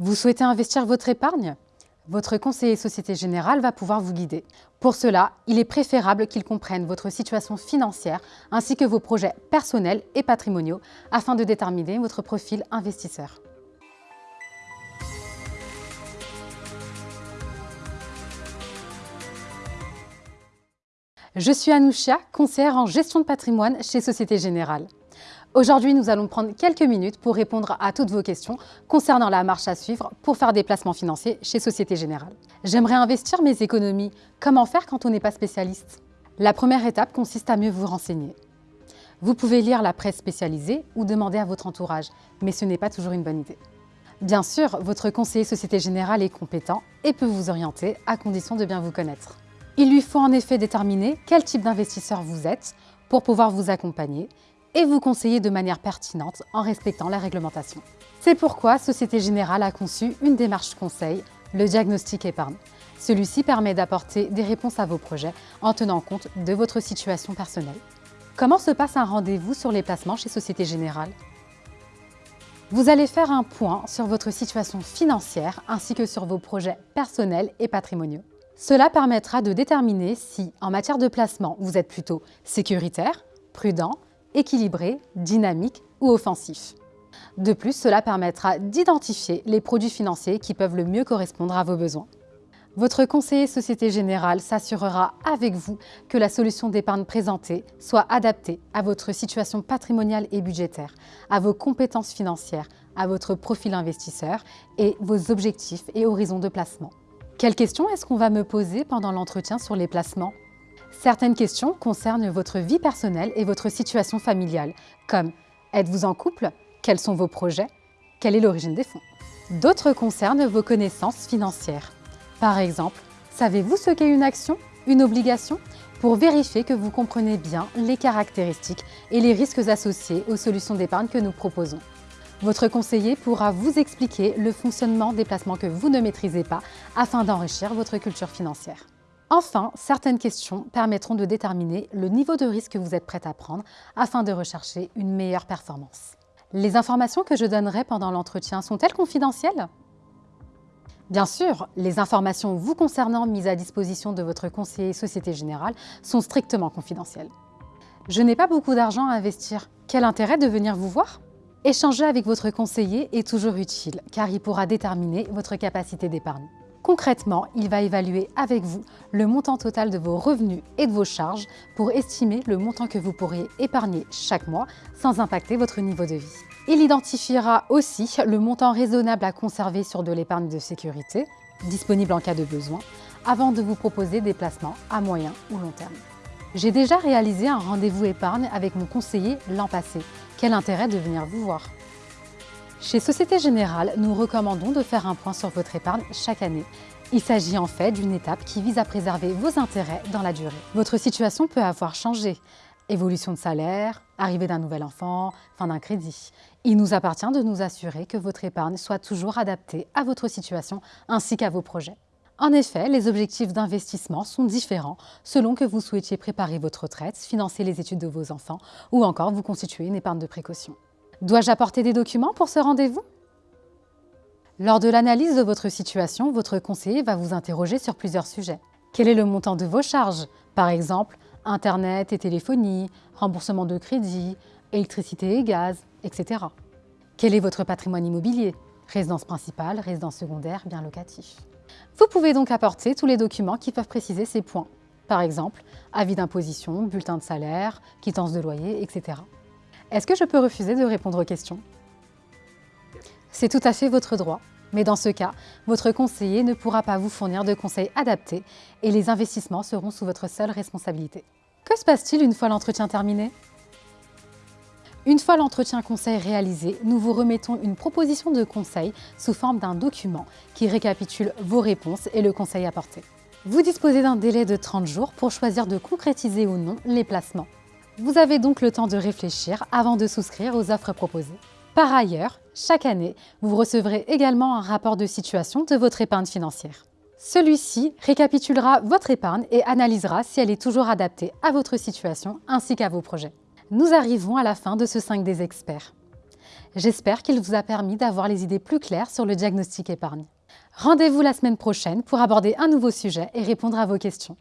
Vous souhaitez investir votre épargne? Votre conseiller Société Générale va pouvoir vous guider. Pour cela, il est préférable qu'il comprenne votre situation financière ainsi que vos projets personnels et patrimoniaux afin de déterminer votre profil investisseur. Je suis Anouchia, conseillère en gestion de patrimoine chez Société Générale. Aujourd'hui, nous allons prendre quelques minutes pour répondre à toutes vos questions concernant la marche à suivre pour faire des placements financiers chez Société Générale. J'aimerais investir mes économies. Comment faire quand on n'est pas spécialiste? La première étape consiste à mieux vous renseigner. Vous pouvez lire la presse spécialisée ou demander à votre entourage, mais ce n'est pas toujours une bonne idée. Bien sûr, votre conseiller Société Générale est compétent et peut vous orienter à condition de bien vous connaître. Il lui faut en effet déterminer quel type d'investisseur vous êtes pour pouvoir vous accompagner et vous conseiller de manière pertinente en respectant la réglementation. C'est pourquoi Société Générale a conçu une démarche conseil, le diagnostic épargne. Celui-ci permet d'apporter des réponses à vos projets en tenant compte de votre situation personnelle. Comment se passe un rendez-vous sur les placements chez Société Générale? Vous allez faire un point sur votre situation financière ainsi que sur vos projets personnels et patrimoniaux. Cela permettra de déterminer si, en matière de placement, vous êtes plutôt sécuritaire, prudent, équilibré, dynamique ou offensif. De plus, cela permettra d'identifier les produits financiers qui peuvent le mieux correspondre à vos besoins. Votre conseiller Société Générale s'assurera avec vous que la solution d'épargne présentée soit adaptée à votre situation patrimoniale et budgétaire, à vos compétences financières, à votre profil investisseur et vos objectifs et horizons de placement. Quelles questions est-ce qu'on va me poser pendant l'entretien sur les placements? Certaines questions concernent votre vie personnelle et votre situation familiale, comme êtes-vous en couple? Quels sont vos projets? Quelle est l'origine des fonds? D'autres concernent vos connaissances financières. Par exemple, savez-vous ce qu'est une action, une obligation? Pour vérifier que vous comprenez bien les caractéristiques et les risques associés aux solutions d'épargne que nous proposons. Votre conseiller pourra vous expliquer le fonctionnement des placements que vous ne maîtrisez pas afin d'enrichir votre culture financière. Enfin, certaines questions permettront de déterminer le niveau de risque que vous êtes prêt à prendre afin de rechercher une meilleure performance. Les informations que je donnerai pendant l'entretien sont-elles confidentielles? Bien sûr, les informations vous concernant mises à disposition de votre conseiller Société Générale sont strictement confidentielles. Je n'ai pas beaucoup d'argent à investir. Quel intérêt de venir vous voir? Échanger avec votre conseiller est toujours utile car il pourra déterminer votre capacité d'épargne. Concrètement, il va évaluer avec vous le montant total de vos revenus et de vos charges pour estimer le montant que vous pourriez épargner chaque mois sans impacter votre niveau de vie. Il identifiera aussi le montant raisonnable à conserver sur de l'épargne de sécurité, disponible en cas de besoin, avant de vous proposer des placements à moyen ou long terme. J'ai déjà réalisé un rendez-vous épargne avec mon conseiller l'an passé. Quel intérêt de venir vous voir? Chez Société Générale, nous recommandons de faire un point sur votre épargne chaque année. Il s'agit en fait d'une étape qui vise à préserver vos intérêts dans la durée. Votre situation peut avoir changé. Évolution de salaire, arrivée d'un nouvel enfant, fin d'un crédit. Il nous appartient de nous assurer que votre épargne soit toujours adaptée à votre situation ainsi qu'à vos projets. En effet, les objectifs d'investissement sont différents selon que vous souhaitiez préparer votre retraite, financer les études de vos enfants ou encore vous constituer une épargne de précaution. Dois-je apporter des documents pour ce rendez-vous? Lors de l'analyse de votre situation, votre conseiller va vous interroger sur plusieurs sujets. Quel est le montant de vos charges? Par exemple, Internet et téléphonie, remboursement de crédit, électricité et gaz, etc. Quel est votre patrimoine immobilier? Résidence principale, résidence secondaire, bien locatif. Vous pouvez donc apporter tous les documents qui peuvent préciser ces points. Par exemple, avis d'imposition, bulletin de salaire, quittance de loyer, etc. Est-ce que je peux refuser de répondre aux questions? C'est tout à fait votre droit, mais dans ce cas, votre conseiller ne pourra pas vous fournir de conseils adaptés et les investissements seront sous votre seule responsabilité. Que se passe-t-il une fois l'entretien terminé? Une fois l'entretien conseil réalisé, nous vous remettons une proposition de conseil sous forme d'un document qui récapitule vos réponses et le conseil apporté. Vous disposez d'un délai de 30 jours pour choisir de concrétiser ou non les placements. Vous avez donc le temps de réfléchir avant de souscrire aux offres proposées. Par ailleurs, chaque année, vous recevrez également un rapport de situation de votre épargne financière. Celui-ci récapitulera votre épargne et analysera si elle est toujours adaptée à votre situation ainsi qu'à vos projets. Nous arrivons à la fin de ce 5 des experts. J'espère qu'il vous a permis d'avoir les idées plus claires sur le diagnostic épargne. Rendez-vous la semaine prochaine pour aborder un nouveau sujet et répondre à vos questions.